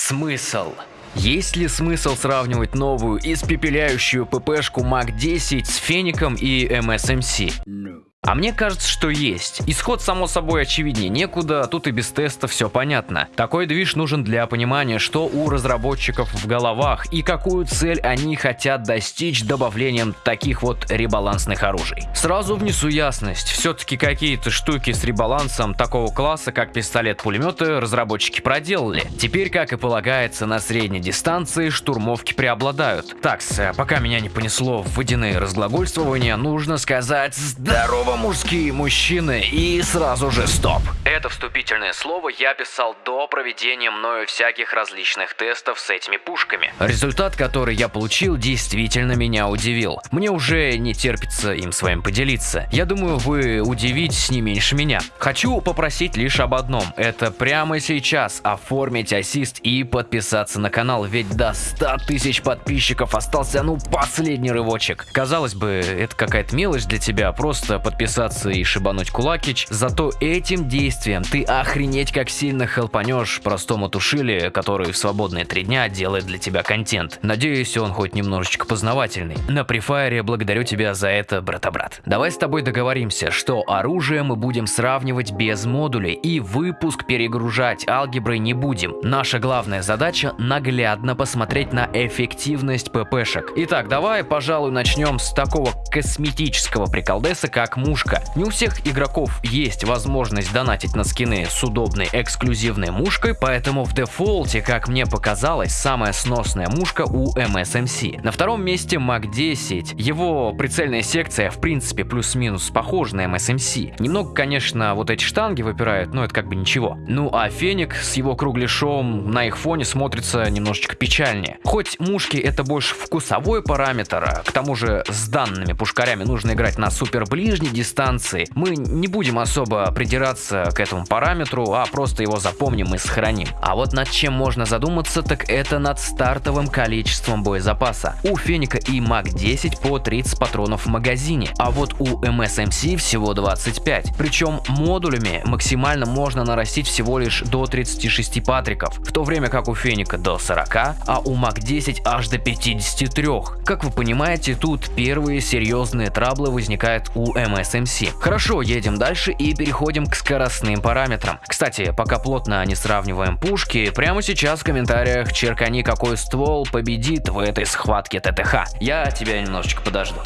Смысл? Есть ли смысл сравнивать новую испепеляющую ППшку МАК-10 с Феником и MSMC? No. А мне кажется, что есть. Исход само собой очевиднее некуда, тут и без теста все понятно. Такой движ нужен для понимания, что у разработчиков в головах и какую цель они хотят достичь добавлением таких вот ребалансных оружий. Сразу внесу ясность, все-таки какие-то штуки с ребалансом такого класса, как пистолет-пулеметы, разработчики проделали. Теперь, как и полагается, на средней дистанции штурмовки преобладают. Так, пока меня не понесло в водяные разглагольствования, нужно сказать здорово Снова мужские мужчины и сразу же стоп. Это вступительное слово я писал до проведения мною всяких различных тестов с этими пушками. Результат, который я получил, действительно меня удивил. Мне уже не терпится им своим поделиться. Я думаю, вы удивитесь не меньше меня. Хочу попросить лишь об одном. Это прямо сейчас оформить ассист и подписаться на канал, ведь до 100 тысяч подписчиков остался ну последний рывочек. Казалось бы, это какая-то мелочь для тебя, просто подписаться подписаться и шибануть кулакич, зато этим действием ты охренеть как сильно хелпанешь простому тушили, который в свободные три дня делает для тебя контент. Надеюсь, он хоть немножечко познавательный. На префайре благодарю тебя за это, брата-брат. Давай с тобой договоримся, что оружие мы будем сравнивать без модулей и выпуск перегружать алгеброй не будем. Наша главная задача наглядно посмотреть на эффективность ППшек. Итак, давай, пожалуй, начнем с такого косметического приколдеса, как мушка. Не у всех игроков есть возможность донатить на скины с удобной эксклюзивной мушкой, поэтому в дефолте, как мне показалось, самая сносная мушка у MSMC. На втором месте Mag 10. Его прицельная секция в принципе плюс-минус похожа на MSMC. Немного, конечно, вот эти штанги выпирают, но это как бы ничего. Ну а Феник с его кругляшом на их фоне смотрится немножечко печальнее. Хоть мушки это больше вкусовой параметр, а к тому же с данными пушкарями нужно играть на супер ближней дистанции. Мы не будем особо придираться к этому параметру, а просто его запомним и сохраним. А вот над чем можно задуматься, так это над стартовым количеством боезапаса. У Феника и МАК-10 по 30 патронов в магазине, а вот у MSMC всего 25. Причем модулями максимально можно нарастить всего лишь до 36 патриков, в то время как у Феника до 40, а у МАК-10 аж до 53. Как вы понимаете, тут первые серьезные траблы возникают у MS SMC. Хорошо, едем дальше и переходим к скоростным параметрам. Кстати, пока плотно не сравниваем пушки, прямо сейчас в комментариях черкани какой ствол победит в этой схватке ТТХ. Я тебя немножечко подожду.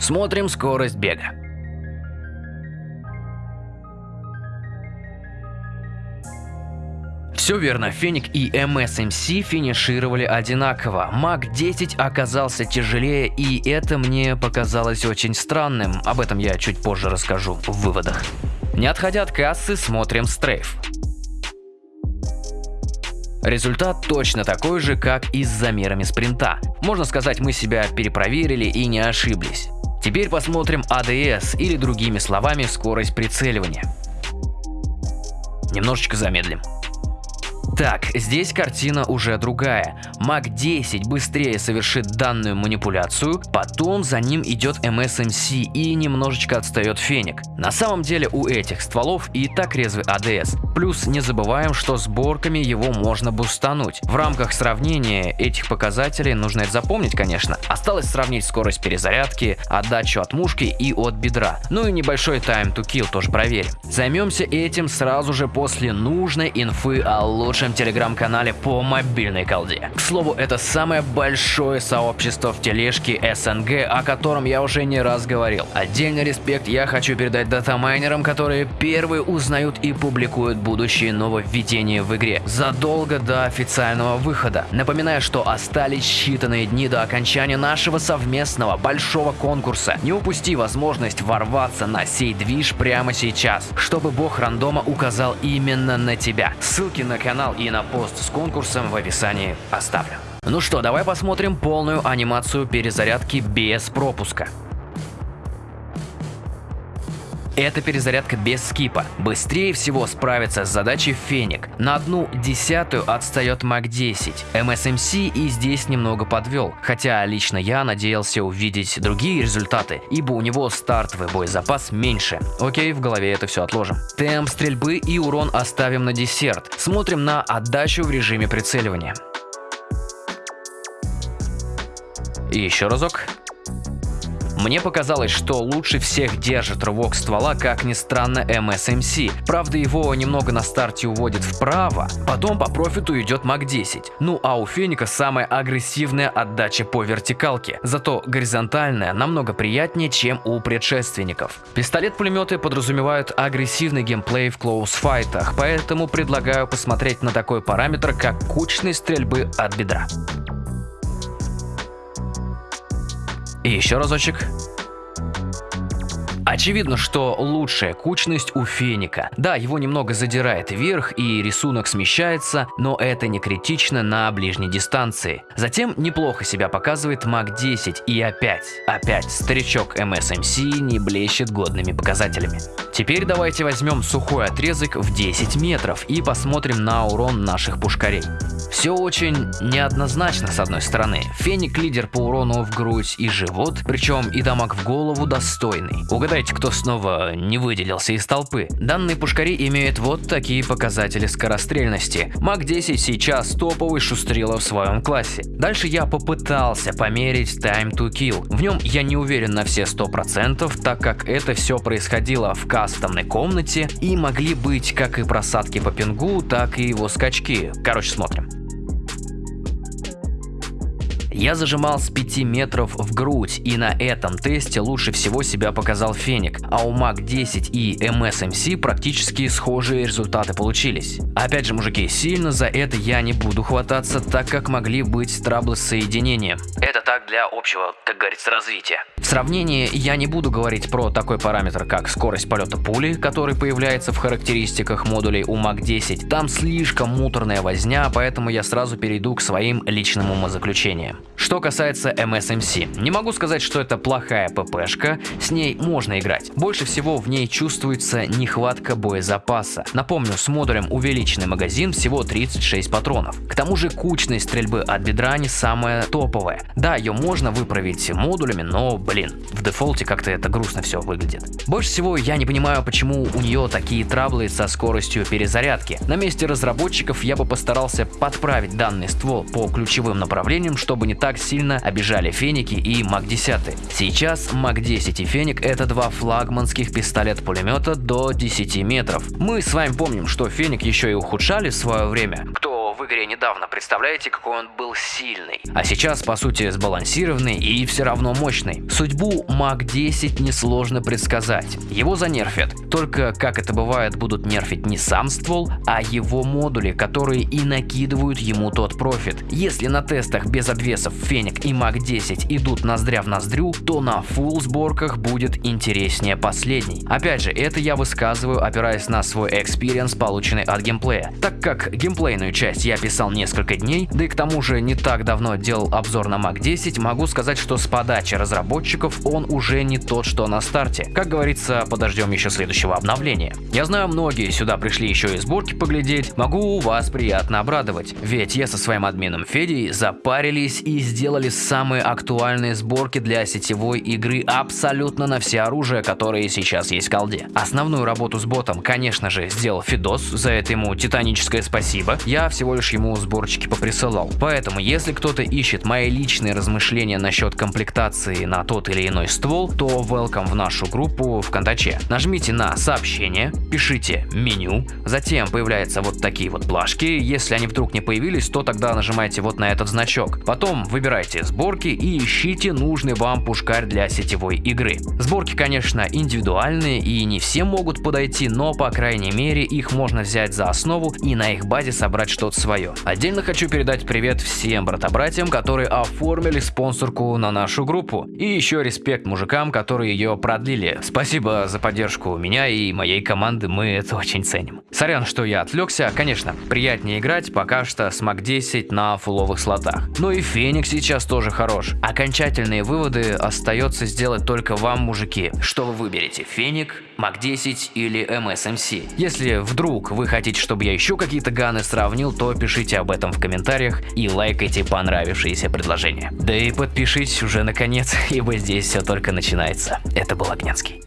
Смотрим скорость бега. Все верно, Феник и MSMC финишировали одинаково. Маг 10 оказался тяжелее, и это мне показалось очень странным. Об этом я чуть позже расскажу в выводах. Не отходя от кассы, смотрим стрейф. Результат точно такой же, как и с замерами спринта. Можно сказать, мы себя перепроверили и не ошиблись. Теперь посмотрим ADS или другими словами скорость прицеливания. Немножечко замедлим. Так, здесь картина уже другая. Маг 10 быстрее совершит данную манипуляцию, потом за ним идет MSMC и немножечко отстает Феник. На самом деле у этих стволов и так резвый ADS. Плюс не забываем, что сборками его можно бустануть. В рамках сравнения этих показателей нужно это запомнить, конечно. Осталось сравнить скорость перезарядки, отдачу от мушки и от бедра. Ну и небольшой time to kill тоже проверим. Займемся этим сразу же после нужной инфы о лучшем телеграм-канале по мобильной колде. К слову, это самое большое сообщество в тележке СНГ, о котором я уже не раз говорил. Отдельный респект я хочу передать датамайнерам, которые первые узнают и публикуют будущие нововведения в игре задолго до официального выхода. Напоминаю, что остались считанные дни до окончания нашего совместного большого конкурса. Не упусти возможность ворваться на сей движ прямо сейчас, чтобы бог рандома указал именно на тебя. Ссылки на канал и на пост с конкурсом в описании оставлю. Ну что, давай посмотрим полную анимацию перезарядки без пропуска. Это перезарядка без скипа. Быстрее всего справится с задачей Феник. На одну десятую отстает Мак 10. MSMC и здесь немного подвел, хотя лично я надеялся увидеть другие результаты, ибо у него стартовый боезапас меньше. Окей, в голове это все отложим. Темп стрельбы и урон оставим на десерт. Смотрим на отдачу в режиме прицеливания. И еще разок. Мне показалось, что лучше всех держит рывок ствола, как ни странно, MSMC. Правда, его немного на старте уводит вправо, потом по профиту идет МАК-10. Ну а у Феника самая агрессивная отдача по вертикалке, зато горизонтальная намного приятнее, чем у предшественников. Пистолет-пулеметы подразумевают агрессивный геймплей в клоус-файтах, поэтому предлагаю посмотреть на такой параметр, как кучность стрельбы от бедра. И еще разочек. Очевидно, что лучшая кучность у феника. Да, его немного задирает вверх и рисунок смещается, но это не критично на ближней дистанции. Затем неплохо себя показывает Мак 10 и опять, опять старичок MSMC не блещет годными показателями. Теперь давайте возьмем сухой отрезок в 10 метров и посмотрим на урон наших пушкарей. Все очень неоднозначно с одной стороны. Феник лидер по урону в грудь и живот, причем и дамаг в голову достойный. Угадайте, кто снова не выделился из толпы. Данные пушкари имеют вот такие показатели скорострельности. Маг 10 сейчас топовый шустрила в своем классе. Дальше я попытался померить time to kill. В нем я не уверен на все 100%, так как это все происходило в кастомной комнате и могли быть как и просадки по пингу, так и его скачки. Короче, смотрим. Я зажимал с 5 метров в грудь, и на этом тесте лучше всего себя показал Феник, а у Мак 10 и MSMC практически схожие результаты получились. Опять же, мужики, сильно за это я не буду хвататься, так как могли быть траблы с соединением. Это так для общего, как говорится, развития. В сравнении я не буду говорить про такой параметр, как скорость полета пули, который появляется в характеристиках модулей у Мак 10. Там слишком муторная возня, поэтому я сразу перейду к своим личным умозаключениям. Что касается MSMC, не могу сказать, что это плохая ППшка, с ней можно играть. Больше всего в ней чувствуется нехватка боезапаса. Напомню, с модулем увеличенный магазин всего 36 патронов. К тому же кучность стрельбы от бедра не самая топовая. Да, ее можно выправить модулями, но, блин, в дефолте как-то это грустно все выглядит. Больше всего я не понимаю, почему у нее такие траблы со скоростью перезарядки. На месте разработчиков я бы постарался подправить данный ствол по ключевым направлениям, чтобы не так сильно обижали Феники и МАК-10. Сейчас МАК-10 и Феник это два флагманских пистолет-пулемета до 10 метров. Мы с вами помним, что Феник еще и ухудшали в свое время. Кто в игре недавно, представляете, какой он был сильный. А сейчас, по сути, сбалансированный и все равно мощный. Судьбу Мак 10 несложно предсказать. Его занерфят. Только, как это бывает, будут нерфить не сам ствол, а его модули, которые и накидывают ему тот профит. Если на тестах без обвесов Феник и Мак 10 идут ноздря в ноздрю, то на full сборках будет интереснее последний. Опять же, это я высказываю, опираясь на свой experience, полученный от геймплея. Так как геймплейную часть я писал несколько дней, да и к тому же не так давно делал обзор на Mac 10, могу сказать, что с подачи разработчиков он уже не тот, что на старте. Как говорится, подождем еще следующего обновления. Я знаю, многие сюда пришли еще и сборки поглядеть, могу вас приятно обрадовать, ведь я со своим админом Федей запарились и сделали самые актуальные сборки для сетевой игры абсолютно на все оружия, которые сейчас есть в колде. Основную работу с ботом, конечно же, сделал Фидос, за это ему титаническое спасибо. Я всего лишь ему сборчики поприсылал. Поэтому, если кто-то ищет мои личные размышления насчет комплектации на тот или иной ствол, то welcome в нашу группу ВКонтаче. Нажмите на сообщение, пишите меню, затем появляются вот такие вот плашки. Если они вдруг не появились, то тогда нажимайте вот на этот значок. Потом выбирайте сборки и ищите нужный вам пушкарь для сетевой игры. Сборки, конечно, индивидуальные и не все могут подойти, но по крайней мере их можно взять за основу и на их базе собрать что-то свое свое. Отдельно хочу передать привет всем брата-братьям, которые оформили спонсорку на нашу группу. И еще респект мужикам, которые ее продлили. Спасибо за поддержку меня и моей команды, мы это очень ценим. Сорян, что я отвлекся. Конечно, приятнее играть пока что с Мак 10 на фуловых слотах. Но и Феникс сейчас тоже хорош. Окончательные выводы остается сделать только вам, мужики. Что вы выберете, Феник, Мак 10 или MSMC? Если вдруг вы хотите, чтобы я еще какие-то ганы сравнил, то пишите об этом в комментариях и лайкайте понравившиеся предложения. Да и подпишитесь уже наконец, ибо здесь все только начинается. Это был Огнянский.